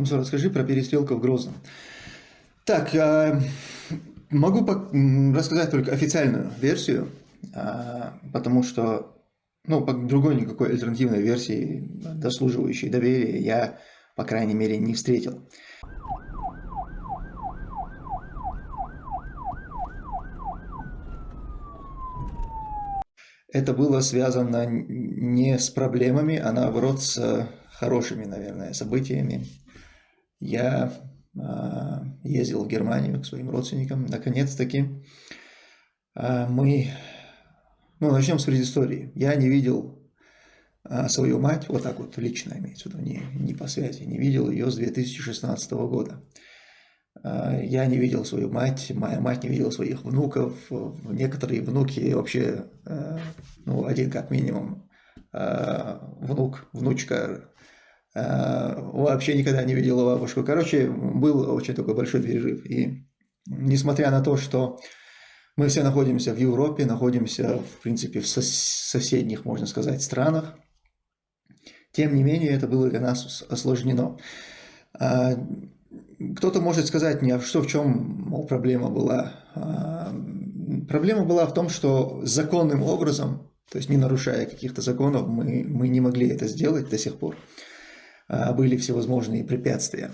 Томсо, расскажи про перестрелку в Грозном. Так, а, могу рассказать только официальную версию, а, потому что ну, другой никакой альтернативной версии, дослуживающей доверия, я, по крайней мере, не встретил. Это было связано не с проблемами, а наоборот с хорошими, наверное, событиями. Я э, ездил в Германию к своим родственникам, наконец-таки. Э, мы ну, начнем с предыстории. Я не видел а, свою мать, вот так вот лично имеется в виду, не, не по связи, не видел ее с 2016 года. А, я не видел свою мать, моя мать не видела своих внуков, некоторые внуки вообще, а, ну, один как минимум, внук, внучка вообще никогда не видела бабушку. Короче, был очень такой большой перерыв. И несмотря на то, что мы все находимся в Европе, находимся, в принципе, в соседних, можно сказать, странах. Тем не менее, это было для нас осложнено. А, кто-то может сказать мне, а что в чем мол, проблема была? А, проблема была в том, что законным образом, то есть не нарушая каких-то законов, мы, мы не могли это сделать до сих пор. Были всевозможные препятствия.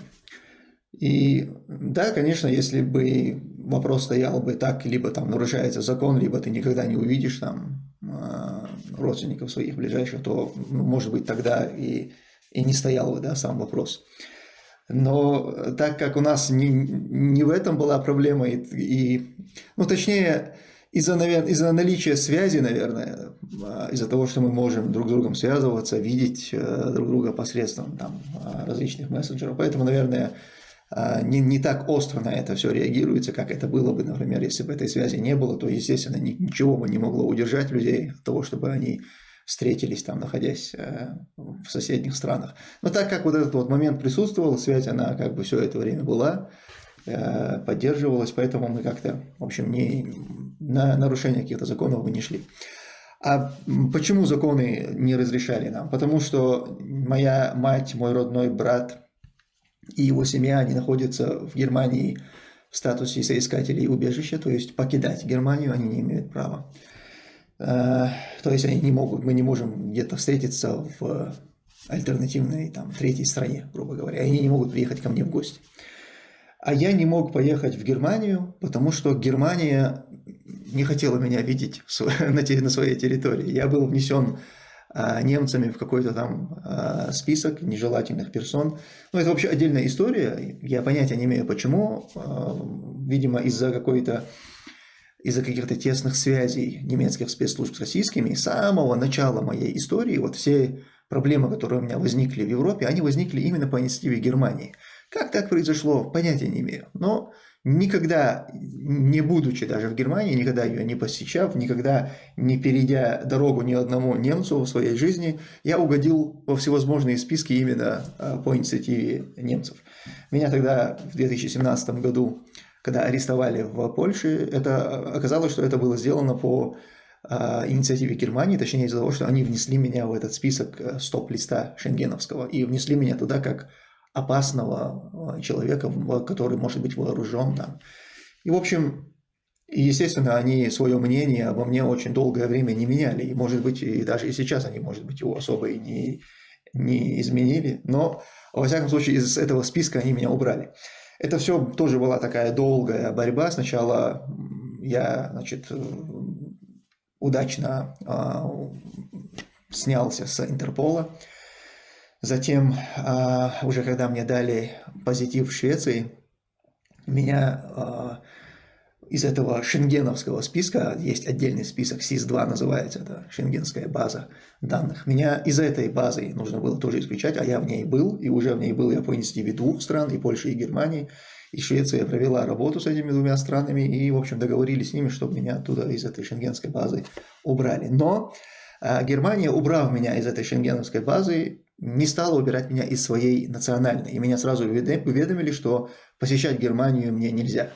И да, конечно, если бы вопрос стоял бы так, либо там нарушается закон, либо ты никогда не увидишь там а, родственников своих ближайших, то, ну, может быть, тогда и, и не стоял бы да, сам вопрос. Но так как у нас не, не в этом была проблема, и, и ну, точнее, из-за из наличия связи, наверное, а, из-за того, что мы можем друг с другом связываться, видеть э, друг друга посредством там, различных мессенджеров, поэтому, наверное, а, не, не так остро на это все реагируется, как это было бы, например, если бы этой связи не было, то, естественно, ничего бы не могло удержать людей от того, чтобы они встретились там, находясь э, в соседних странах. Но так как вот этот вот момент присутствовал, связь, она как бы все это время была, э, поддерживалась, поэтому мы как-то, в общем, не, на нарушение каких-то законов мы не шли. А почему законы не разрешали нам? Потому что моя мать, мой родной брат – и его семья, они находятся в Германии в статусе соискателей убежища, то есть покидать Германию они не имеют права. Э, то есть они не могут, мы не можем где-то встретиться в альтернативной там, третьей стране, грубо говоря. Они не могут приехать ко мне в гости. А я не мог поехать в Германию, потому что Германия не хотела меня видеть на своей территории. Я был внесен а, немцами в какой-то там а, список нежелательных персон. Ну, это вообще отдельная история, я понятия не имею почему, а, видимо, из-за какой-то из-за каких-то тесных связей немецких спецслужб с российскими, с самого начала моей истории, вот все проблемы, которые у меня возникли в Европе, они возникли именно по инициативе Германии. Как так произошло, понятия не имею. Но никогда не будучи даже в Германии, никогда ее не посещав, никогда не перейдя дорогу ни одному немцу в своей жизни, я угодил во всевозможные списки именно а, по инициативе немцев. Меня тогда в 2017 году, когда арестовали в Польше, это оказалось, что это было сделано по а, инициативе Германии, точнее из-за того, что они внесли меня в этот список э, стоп-листа шенгеновского и внесли меня туда как опасного э, человека, который может быть вооружен. Да. И, в общем, естественно, они свое мнение обо мне очень долгое время не меняли. И, может быть, и даже и сейчас они, может быть, его особо и не, не изменили. Но, во всяком случае, из этого списка они меня убрали. Это все тоже была такая долгая борьба. Сначала я, значит, удачно э, снялся с Интерпола. Затем, а, уже когда мне дали позитив в Швеции, меня а, из этого шенгеновского списка, есть отдельный список, СИС-2 называется, это шенгенская база данных, меня из этой базы нужно было тоже исключать, а я в ней был, и уже в ней был я по инициативе двух стран, и Польши, и Германии, и Швеция провела работу с этими двумя странами, и, в общем, договорились с ними, чтобы меня оттуда из этой шенгенской базы убрали. Но а, Германия, убрав меня из этой шенгеновской базы, не стала убирать меня из своей национальной. И меня сразу уведомили, что посещать Германию мне нельзя.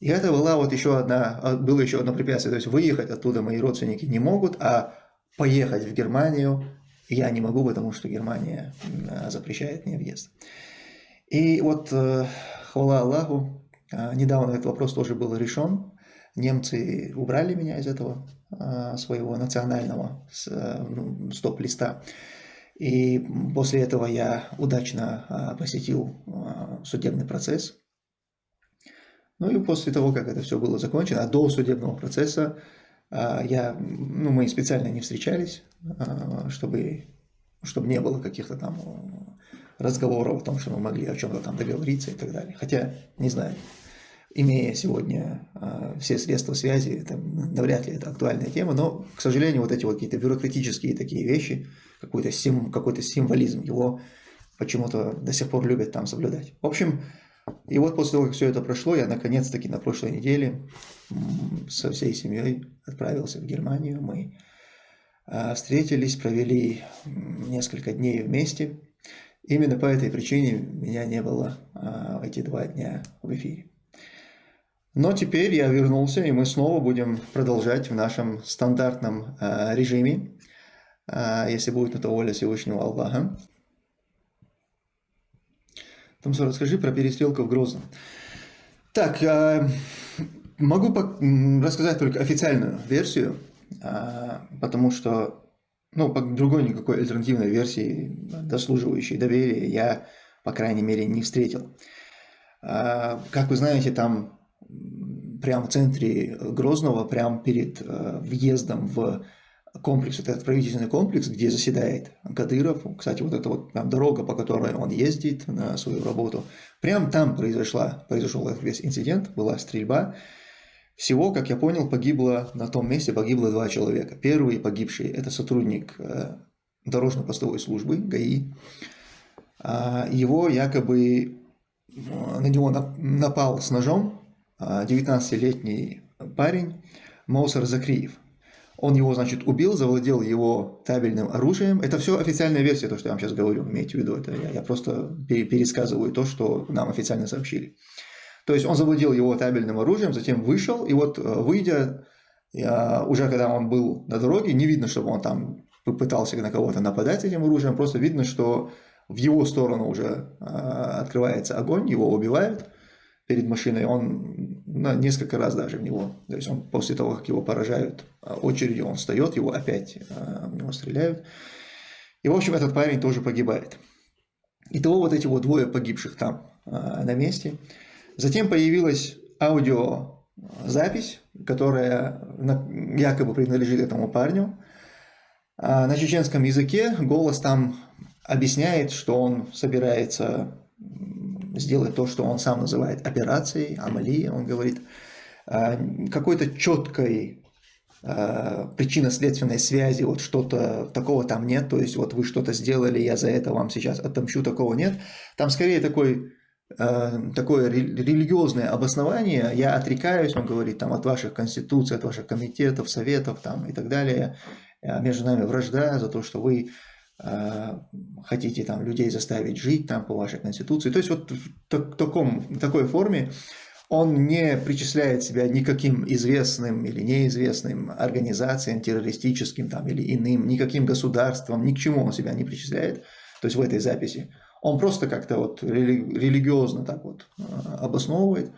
И это была вот еще одна, а, было еще одно препятствие. То есть выехать оттуда мои родственники не могут, а поехать в Германию я не могу, потому что Германия а, запрещает мне въезд. И вот, э, хвала Аллаху, э, недавно этот вопрос тоже был решен. Немцы убрали меня из этого э, своего национального ну, стоп-листа. И после этого я удачно посетил судебный процесс. Ну и после того, как это все было закончено, а до судебного процесса я, ну, мы специально не встречались, чтобы, чтобы не было каких-то там разговоров о том, что мы могли о чем-то там договориться и так далее. Хотя, не знаю, имея сегодня э, все средства связи, это навряд ли это актуальная тема, но, к сожалению, вот эти вот какие-то бюрократические такие вещи, какой-то сим, какой символизм, его почему-то до сих пор любят там соблюдать. В общем, и вот после того, как все это прошло, я наконец-таки на прошлой неделе со всей семьей отправился в Германию. Мы э, встретились, провели несколько дней вместе. Именно по этой причине меня не было а, эти два дня в эфире. Но теперь я вернулся, и мы снова будем продолжать в нашем стандартном а, режиме, а, если будет на то воля Всевышнего Аллаха. Томсо, расскажи про перестрелку в Грозном. Так, а, могу рассказать только официальную версию, а, потому что ну, по другой никакой альтернативной версии, дослуживающей доверия, я, по крайней мере, не встретил. А, как вы знаете, там прямо в центре Грозного, прямо перед э, въездом в комплекс, вот этот правительственный комплекс, где заседает Кадыров, кстати, вот эта вот там дорога, по которой он ездит на свою работу, прямо там произошла, произошел этот весь инцидент, была стрельба, всего, как я понял, погибло на том месте погибло два человека. Первый погибший – это сотрудник э, дорожно-постовой службы ГАИ. А, его якобы э, на него напал с ножом 19-летний а, парень Моусар Закриев. Он его, значит, убил, завладел его табельным оружием. Это все официальная версия, то, что я вам сейчас говорю, имейте в виду. Это я, я просто пересказываю то, что нам официально сообщили. То есть он завладел его табельным оружием, затем вышел, и вот э, выйдя, уже когда он был на дороге, не видно, чтобы он там пытался на кого-то нападать этим оружием, просто видно, что в его сторону уже э, открывается огонь, его убивают перед машиной, он ну, несколько раз даже в него, то есть он после того, как его поражают э, очередью, он встает, его опять в него стреляют. И, в общем, этот парень тоже погибает. Итого вот эти вот двое погибших там на месте – Затем появилась аудиозапись, которая якобы принадлежит этому парню. А на чеченском языке голос там объясняет, что он собирается сделать то, что он сам называет операцией, Амали, он говорит, а, какой-то четкой а, причинно-следственной связи, вот что-то такого там нет, то есть вот вы что-то сделали, я за это вам сейчас отомщу, такого нет. Там скорее такой Э, такое религиозное обоснование, я отрекаюсь, он говорит, там, от ваших конституций, от ваших комитетов, советов там, и так далее, между нами вражда за то, что вы хотите там, людей заставить жить там, по вашей конституции. То есть вот в таком, такой форме он не причисляет себя никаким известным или неизвестным организациям, террористическим там, или иным, никаким государствам, ни к чему он себя не причисляет, то есть в этой записи. Он просто как-то вот религиозно так вот а, обосновывает.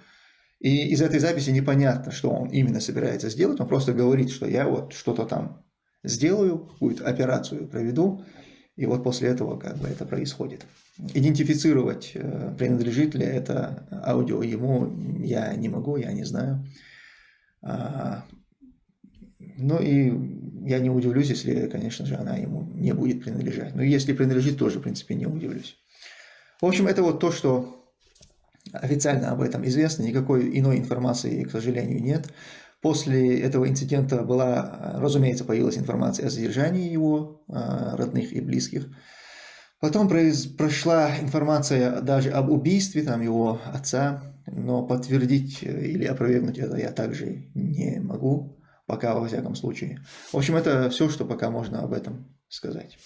И из этой записи непонятно, что он именно собирается сделать. Он просто говорит, что я вот что-то там сделаю, какую-то операцию проведу, и вот после этого как бы это происходит. Идентифицировать, э, принадлежит ли это аудио ему, я не могу, я не знаю. А, ну и я не удивлюсь, если, конечно же, она ему не будет принадлежать. Но если принадлежит, тоже, в принципе, не удивлюсь. В общем, это вот то, что официально об этом известно, никакой иной информации, к сожалению, нет. После этого инцидента была, разумеется, появилась информация о задержании его а, родных и близких. Потом прошла информация даже об убийстве там, его отца, но подтвердить или опровергнуть это я также не могу, пока во всяком случае. В общем, это все, что пока можно об этом сказать.